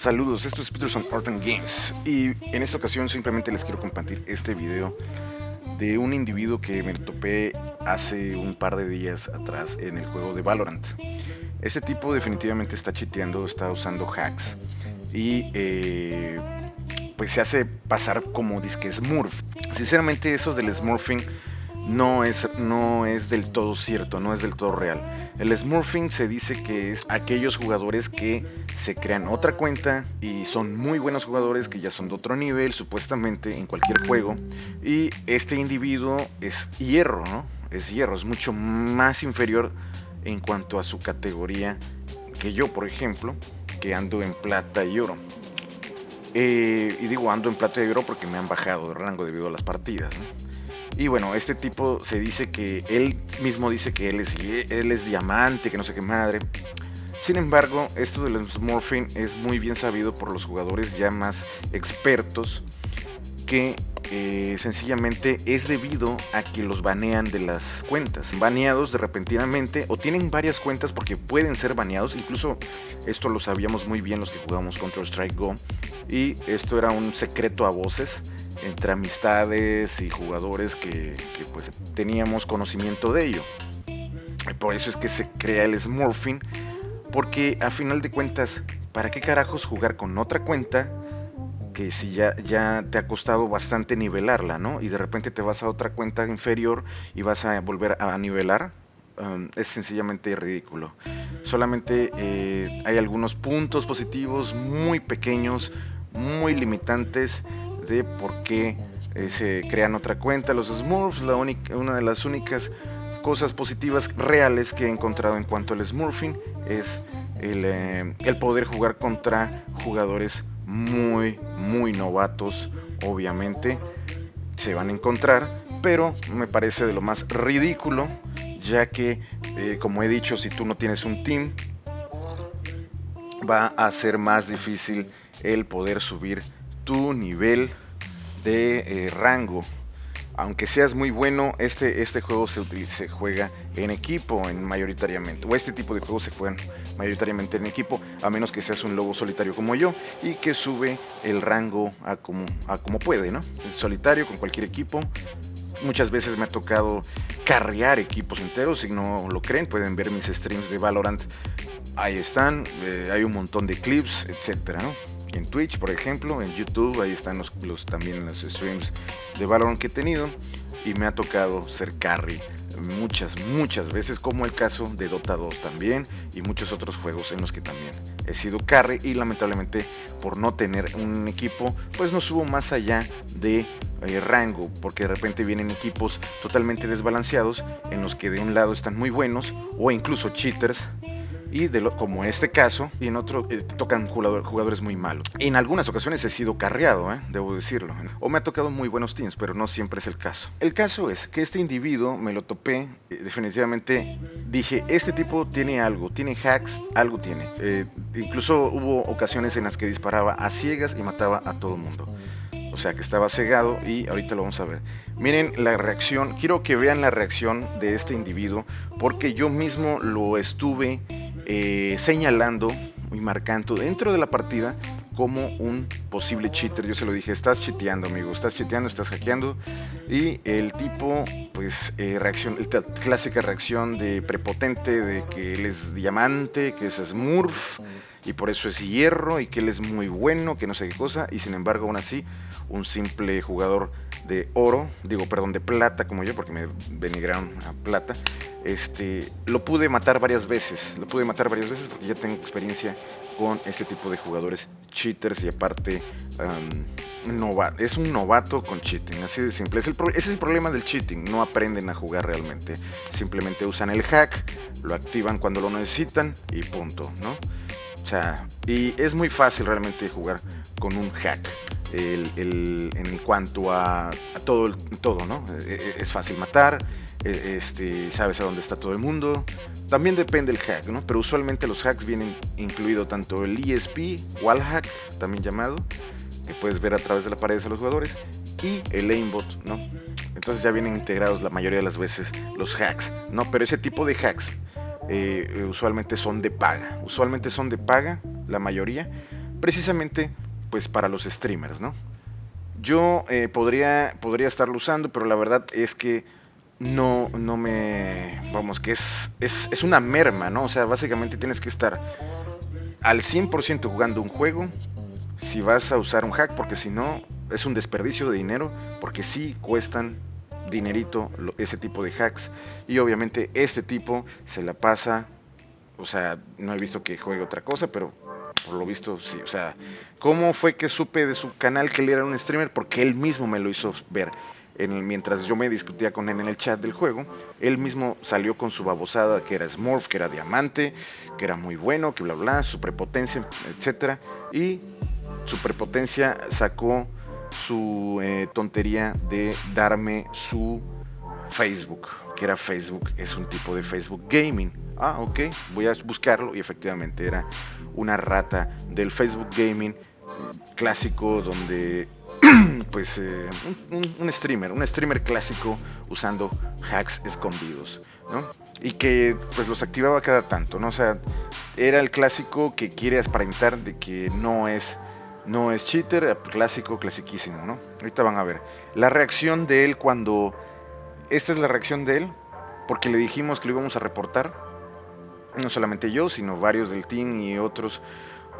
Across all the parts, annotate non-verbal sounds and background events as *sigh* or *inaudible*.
Saludos, esto es Peterson Art and Games y en esta ocasión simplemente les quiero compartir este video de un individuo que me topé hace un par de días atrás en el juego de Valorant. Este tipo definitivamente está chiteando, está usando hacks y eh, pues se hace pasar como disque Smurf. Sinceramente eso del Smurfing no es, no es del todo cierto, no es del todo real. El smurfing se dice que es aquellos jugadores que se crean otra cuenta y son muy buenos jugadores que ya son de otro nivel supuestamente en cualquier juego y este individuo es hierro, ¿no? Es hierro, es mucho más inferior en cuanto a su categoría que yo, por ejemplo, que ando en plata y oro. Eh, y digo ando en plata y oro porque me han bajado de rango debido a las partidas, ¿no? Y bueno, este tipo se dice que él mismo dice que él es, él es diamante, que no sé qué madre. Sin embargo, esto del Smurfing es muy bien sabido por los jugadores ya más expertos que eh, sencillamente es debido a que los banean de las cuentas. Baneados de repentinamente o tienen varias cuentas porque pueden ser baneados. Incluso esto lo sabíamos muy bien los que jugamos Counter Strike Go. Y esto era un secreto a voces entre amistades y jugadores que, pues teníamos conocimiento de ello. Por eso es que se crea el Smurfing, porque a final de cuentas, ¿para qué carajos jugar con otra cuenta que si ya, ya te ha costado bastante nivelarla, ¿no? Y de repente te vas a otra cuenta inferior y vas a volver a nivelar, um, es sencillamente ridículo. Solamente eh, hay algunos puntos positivos muy pequeños, muy limitantes de por qué eh, se crean otra cuenta. Los Smurfs, la única, una de las únicas cosas positivas reales que he encontrado en cuanto al Smurfing es el, eh, el poder jugar contra jugadores muy, muy novatos, obviamente. Se van a encontrar, pero me parece de lo más ridículo, ya que, eh, como he dicho, si tú no tienes un team, va a ser más difícil el poder subir tu nivel de eh, rango. Aunque seas muy bueno, este, este juego se, se juega en equipo en mayoritariamente. O este tipo de juegos se juegan mayoritariamente en equipo, a menos que seas un lobo solitario como yo y que sube el rango a como, a como puede, ¿no? solitario con cualquier equipo. Muchas veces me ha tocado carrear equipos enteros, si no lo creen pueden ver mis streams de Valorant. Ahí están, eh, hay un montón de clips, etcétera, ¿no? En Twitch, por ejemplo, en YouTube, ahí están los, también los streams de Valorant que he tenido y me ha tocado ser carry muchas, muchas veces, como el caso de Dota 2 también y muchos otros juegos en los que también he sido carry y lamentablemente por no tener un equipo, pues no subo más allá de eh, rango, porque de repente vienen equipos totalmente desbalanceados en los que de un lado están muy buenos o incluso cheaters y como este caso, y en otro eh, tocan jugadores muy malos. En algunas ocasiones he sido carreado, ¿eh? debo decirlo, o me ha tocado muy buenos teams, pero no siempre es el caso. El caso es que este individuo me lo topé, eh, definitivamente dije, este tipo tiene algo, tiene hacks, algo tiene. incluso hubo ocasiones en las que disparaba a ciegas y mataba a todo el mundo. O sea que estaba cegado y ahorita lo vamos a ver. Miren la reacción, quiero que vean la reacción de este individuo porque yo mismo lo estuve eh, señalando y marcando dentro de la partida como un posible cheater. Yo se lo dije, estás chiteando, amigo, estás chiteando, estás hackeando. Y el tipo, pues, eh, reacción, clásica reacción de prepotente, de que él es diamante, que es Smurf, y por eso es hierro, y que él es muy bueno, que no sé qué cosa, y sin embargo, aún así, un simple jugador de oro, digo, perdón, de plata como yo, porque me denigraron a plata, este, lo pude matar varias veces, lo pude matar varias veces porque ya tengo experiencia con este tipo de jugadores cheaters y aparte es un novato con cheating, así de simple. Es el ese es el problema del cheating, no aprenden a jugar realmente, simplemente usan el hack, lo activan cuando lo necesitan y punto, ¿no? O sea, y es muy fácil realmente jugar con un hack. En cuanto a, todo, todo, ¿no? E, e, es fácil matar, e, este, sabes a dónde está todo el mundo. También depende el hack, ¿no? Pero usualmente los hacks vienen incluido tanto el ESP, wallhack, también llamado, que puedes ver a través de la pared a los jugadores, y el aimbot, ¿no? Entonces ya vienen integrados la mayoría de las veces los hacks, ¿no? Pero ese tipo de hacks eh, usualmente son de paga. Usualmente son de paga, la mayoría, precisamente pues para los streamers, ¿no? Yo eh, podría, podría estarlo usando, pero la verdad es que no, no me... Vamos, que es, es, es una merma, ¿no? O sea, básicamente tienes que estar al 100% jugando un juego si vas a usar un hack, porque si no, es un desperdicio de dinero, porque sí cuestan dinerito ese tipo de hacks. Y obviamente este tipo se la pasa, o sea, no he visto que juegue otra cosa, pero por lo visto sí. O sea, ¿cómo fue que supe de su canal que él era un streamer? Porque él mismo me lo hizo ver. En mientras yo me discutía con él en el chat del juego, él mismo salió con su babosada que era Smurf, que era diamante, que era muy bueno, que bla bla, su prepotencia, etcétera, y su prepotencia sacó su eh, tontería de darme su Facebook, que era Facebook, es un tipo de Facebook Gaming. Ah, ok, voy a buscarlo y efectivamente era una rata del Facebook Gaming clásico donde *clears throat* pues eh, un, streamer, un streamer clásico usando hacks escondidos, ¿no? Y que pues los activaba cada tanto, ¿no? O sea, era el clásico que quiere aparentar de que no es no es cheater, clásico, clasiquísimo, ¿no? Ahorita van a ver. La reacción de él cuando... Esta es la reacción de él, porque le dijimos que lo íbamos a reportar. No solamente yo, sino varios del team y otros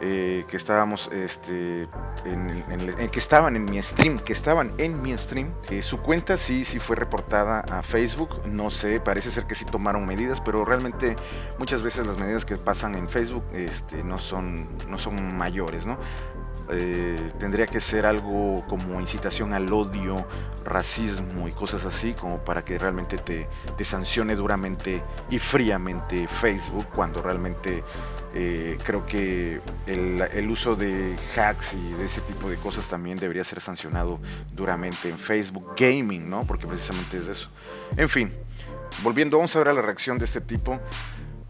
eh, que estábamos, este, en, que estaban en mi stream, que estaban en mi stream. Eh, su cuenta sí, sí fue reportada a Facebook. No sé, parece ser que sí tomaron medidas, pero realmente muchas veces las medidas que pasan en Facebook, este, no son, no son mayores, ¿no? Eh, tendría que ser algo como incitación al odio, racismo y cosas así, como para que realmente te, sancione duramente y fríamente Facebook, cuando realmente eh, creo que el, el, uso de hacks y de ese tipo de cosas también debería ser sancionado duramente en Facebook Gaming, ¿no? Porque precisamente es eso. En fin, volviendo, vamos a ver a la reacción de este tipo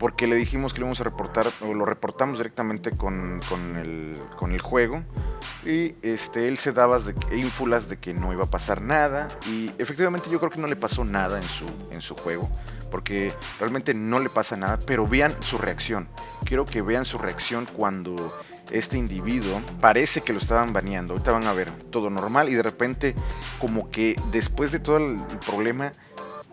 porque le dijimos que lo íbamos a reportar, o lo reportamos directamente con, el, con el juego, y este, él se daba de, ínfulas de que no iba a pasar nada, y efectivamente yo creo que no le pasó nada en su, en su juego, porque realmente no le pasa nada, pero vean su reacción, quiero que vean su reacción cuando este individuo parece que lo estaban baneando, ahorita van a ver todo normal, y de repente como que después de todo el problema,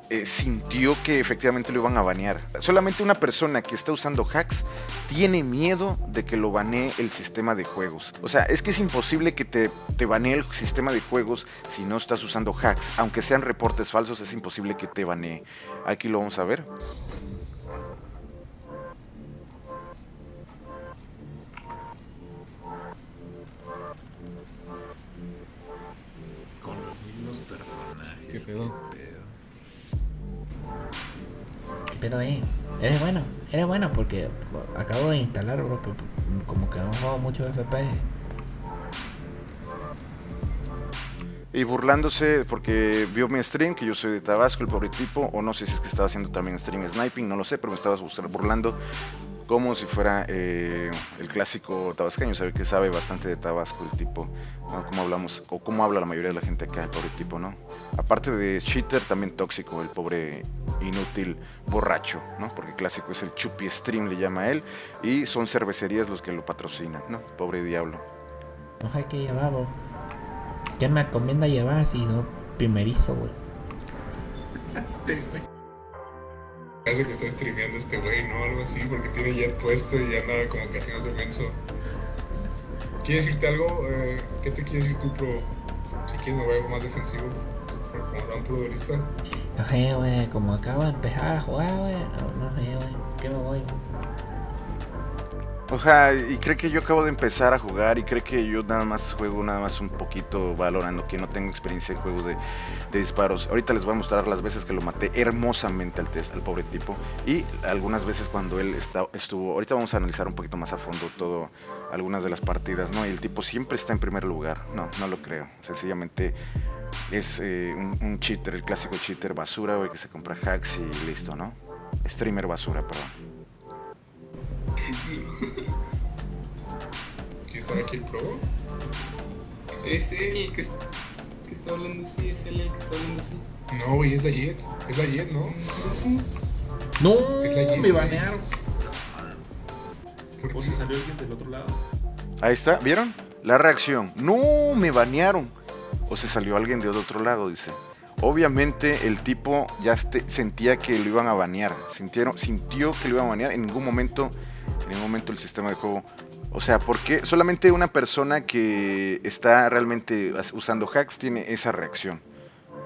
eh, sintió que efectivamente lo iban a banear. Solamente una persona que está usando hacks tiene miedo de que lo banee el sistema de juegos. O sea, es que es imposible que te, te banee el sistema de juegos si no estás usando hacks. Aunque sean reportes falsos, es imposible que te banee. Aquí lo vamos a ver. Con los mismos personajes. ¿Qué pedo? Pedo es? Eres bueno, eres bueno porque acabo de instalar, bro, como que no juego mucho FPS. Y burlándose porque vio mi stream, que yo soy de Tabasco, el pobre tipo, o no sé si es que estaba haciendo también stream sniping, no lo sé, pero me estabas burlando como si fuera eh, el clásico tabasqueño, sabe que sabe bastante de Tabasco el tipo, como hablamos, o cómo habla la mayoría de la gente acá, el pobre tipo, ¿no? Aparte de cheater, también tóxico, el pobre inútil borracho, ¿no? Porque clásico es el Chupi Stream, le llama a él, y son cervecerías los que lo patrocinan, ¿no? Pobre diablo. No hay que llevar, ¿Qué me recomienda llevar si no primerizo, güey? Hace que está streameando este güey, ¿no? Algo así, porque tiene jet puesto y anda como que haciendo menso. ¿Quieres decirte algo? Eh, ¿Qué te quieres decir tú, pro? Si quieres mover algo más defensivo, como un duelista. No sé, güey, como acabo de empezar a jugar, güey, no, sé, güey, ¿qué me voy? Oja, y cree que yo acabo de empezar a jugar y cree que yo nada más juego nada más un poquito valorando que no tengo experiencia en juegos de, disparos. Ahorita les voy a mostrar las veces que lo maté hermosamente al, test, al pobre tipo y algunas veces cuando él está, estuvo. Ahorita vamos a analizar un poquito más a fondo todo, algunas de las partidas, ¿no? Y el tipo siempre está en primer lugar. No, no lo creo. Sencillamente es eh, un, cheater, el clásico cheater basura, güey, que se compra hacks y listo, ¿no? Streamer basura, perdón. *laughs* ¿Quién está aquí el pro? Es él que, que está hablando así, es él el que está hablando así. No, güey, es la Jet. Es la Jet, ¿no? No, me banearon. ¿O se salió alguien del otro lado? Ahí está, ¿vieron? La reacción. No, me banearon. O se salió alguien de otro lado, dice. Obviamente el tipo ya este, sentía que lo iban a banear. Sintieron, sintió que lo iban a banear. En ningún momento, en ningún momento el sistema de juego. O sea, porque solamente una persona que está realmente usando hacks tiene esa reacción.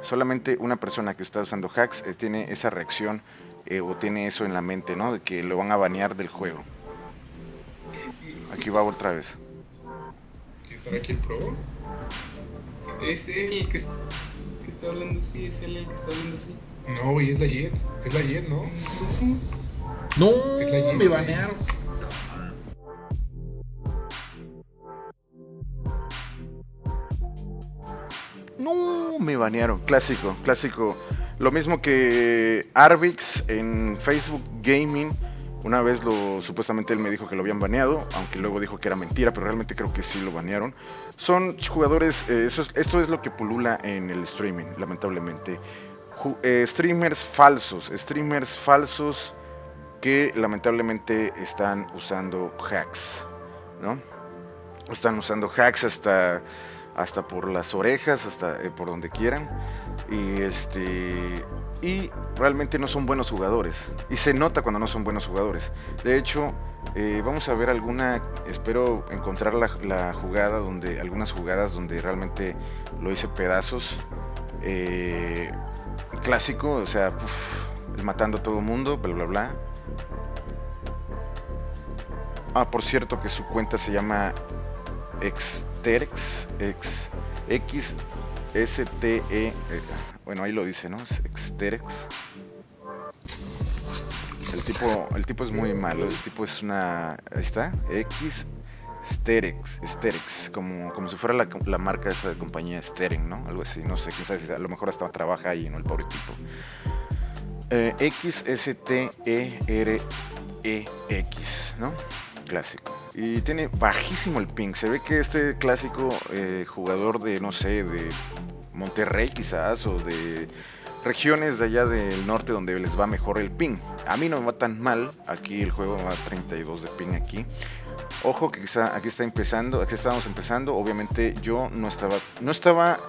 Solamente una persona que está usando hacks eh, tiene esa reacción eh, o tiene eso en la mente, ¿no? De que lo van a banear del juego. Aquí va otra vez. ¿Quién está aquí el pro? Es él el que, que está hablando así, es él el que está hablando así. No, güey, es la Jet. Es la Jet, ¿no? No, Es la Jet. me banearon. Banearon. Clásico, clásico. Lo mismo que Arvix en Facebook Gaming. Una vez lo supuestamente él me dijo que lo habían baneado, aunque luego dijo que era mentira, pero realmente creo que sí lo banearon. Son jugadores, eh, eso es- esto es lo que pulula en el streaming, lamentablemente. Eh, streamers falsos, streamers falsos que lamentablemente están usando hacks, ¿no? Están usando hacks hasta hasta por las orejas, hasta eh, por donde quieran. Y este y realmente no son buenos jugadores. Y se nota cuando no son buenos jugadores. De hecho, eh, vamos a ver alguna, espero encontrar la, jugada donde, algunas jugadas donde realmente lo hice pedazos. Eh, clásico, o sea, matando a todo mundo, bla bla bla. Ah, por cierto que su cuenta se llama Exterex, ex, X, S, T, E, eh, bueno, ahí lo dice, ¿no? Exterex. El tipo, el tipo es muy malo, el tipo es una, ahí está, X, Sterex, como, como si fuera la, la marca esa de compañía Steren, ¿no? Algo así, no sé, quién a lo mejor hasta trabaja ahí, ¿no? El pobre tipo. Eh, X, S, T, E, R, E, X, ¿no? Clásico. Y tiene bajísimo el ping. Se ve que este clásico eh, jugador de, no sé, de Monterrey quizás, o de regiones de allá del norte donde les va mejor el ping. A mí no me va tan mal. Aquí el juego va a 32 de ping aquí. Ojo que quizá aquí está empezando, aquí estábamos empezando. Obviamente yo no estaba, no estaba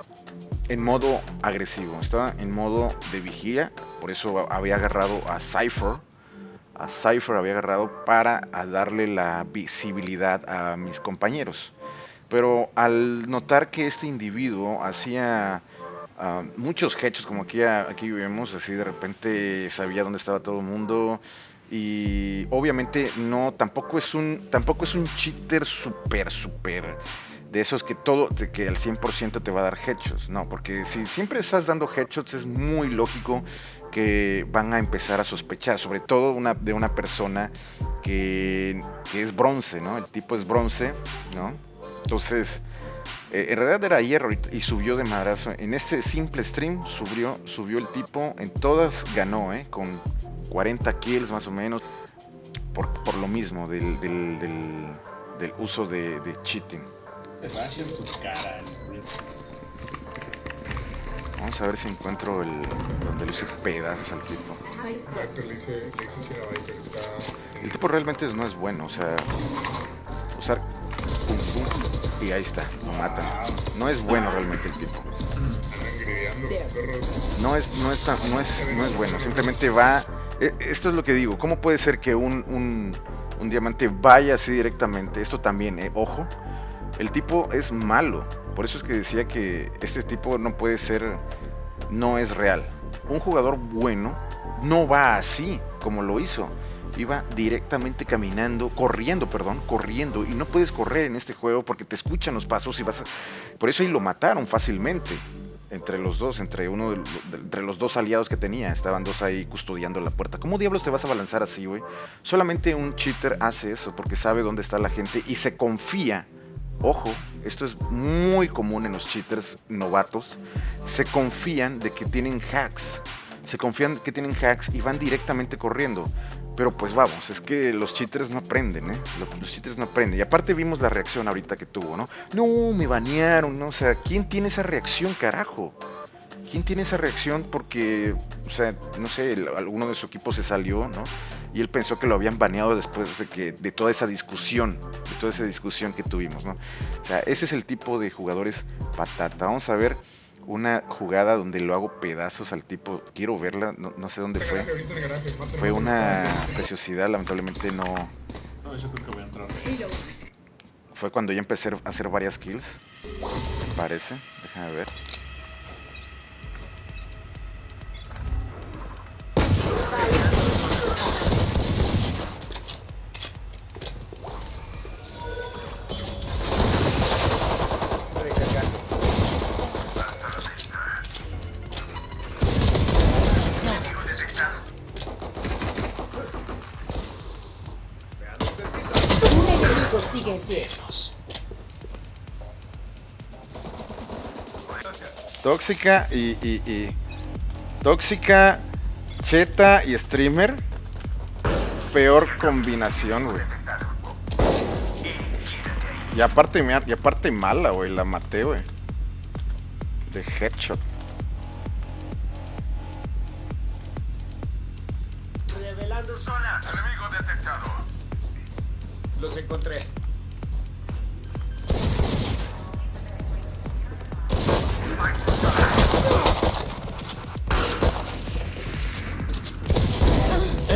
en modo agresivo, estaba en modo de vigía. Por eso había agarrado a Cypher a Cypher había agarrado para darle la visibilidad a mis compañeros. Pero al notar que este individuo hacía uh, muchos hechos, como aquí, aquí vemos, así de repente sabía dónde estaba todo el mundo. Y obviamente no, tampoco es un, tampoco es un cheater súper, súper de esos que todo, que al 100% te va a dar headshots, no, porque si siempre estás dando headshots es muy lógico que van a empezar a sospechar, sobre todo una, de una persona que, que es bronce, ¿no? El tipo es bronce, ¿no? Entonces, eh, en realidad era hierro y, subió de madrazo. En este simple stream subió, subió el tipo, en todas ganó, ¿eh? Con 40 kills más o menos, por, por lo mismo, del, del, del, del uso de cheating. En su cara. Vamos a ver si encuentro el donde le hice pedazos al tipo. Exacto, le hice, le hice Viper, está... El tipo realmente no es bueno, o sea, usar pum pum y ahí está, lo matan. No es bueno realmente el tipo. No es, no es, tan- no es, no es bueno, simplemente va. e- Esto es lo que digo. ¿Cómo puede ser que un, un, un diamante vaya así directamente? Esto también, eh, ojo. El tipo es malo. Por eso es que decía que este tipo no puede ser, no es real. Un jugador bueno no va así como lo hizo. Iba directamente caminando, corriendo, perdón, corriendo. Y no puedes correr en este juego porque te escuchan los pasos y vas a... Por eso ahí lo mataron fácilmente. Entre los dos, entre uno de, entre los dos aliados que tenía. Estaban dos ahí custodiando la puerta. ¿Cómo diablos te vas a balanzar así, güey? Solamente un cheater hace eso porque sabe dónde está la gente y se confía Ojo, esto es muy común en los cheaters novatos. Se confían de que tienen hacks. Se confían que tienen hacks y van directamente corriendo. Pero pues vamos, es que los cheaters no aprenden, ¿eh? Los, cheaters no aprenden. Y aparte vimos la reacción ahorita que tuvo, ¿no? No, me banearon, ¿no? O sea, ¿quién tiene esa reacción, carajo? ¿Quién tiene esa reacción porque, o sea, no sé, alguno de su equipo se salió, ¿no? Y él pensó que lo habían baneado después de que de toda esa discusión, de toda esa discusión que tuvimos, ¿no? O sea, ese es el tipo de jugadores patata. Vamos a ver una jugada donde lo hago pedazos al tipo. Quiero verla, no, no sé dónde fue. Fue una preciosidad, lamentablemente no. No, yo creo que voy a entrar. Fue cuando ya empecé a hacer varias kills. Me parece. Déjame ver. Tóxica y, y, y- Tóxica, Cheta y Streamer. Peor combinación, güey. Y aparte, y aparte mala, güey. La maté, güey. De headshot. Revelando zona. Enemigo detectado. Los encontré.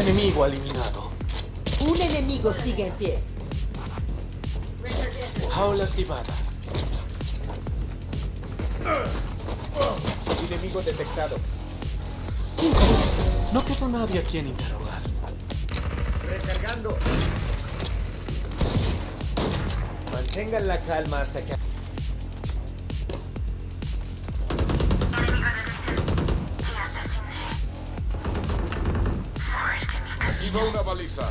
Enemigo eliminado. Un enemigo sigue en pie. Jaula activada. Enemigo detectado. No quedó nadie a quien interrogar. Recargando. Mantengan la calma hasta que... Activa una baliza.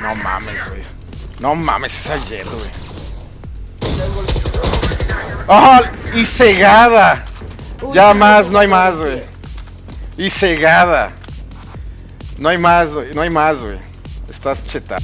No mames, güey. No mames, es ayer, güey. ¡Ah! ¡Y cegada! Ya más, no hay más, güey. Y cegada. No hay más, güey. No hay más, güey. Estás cheta.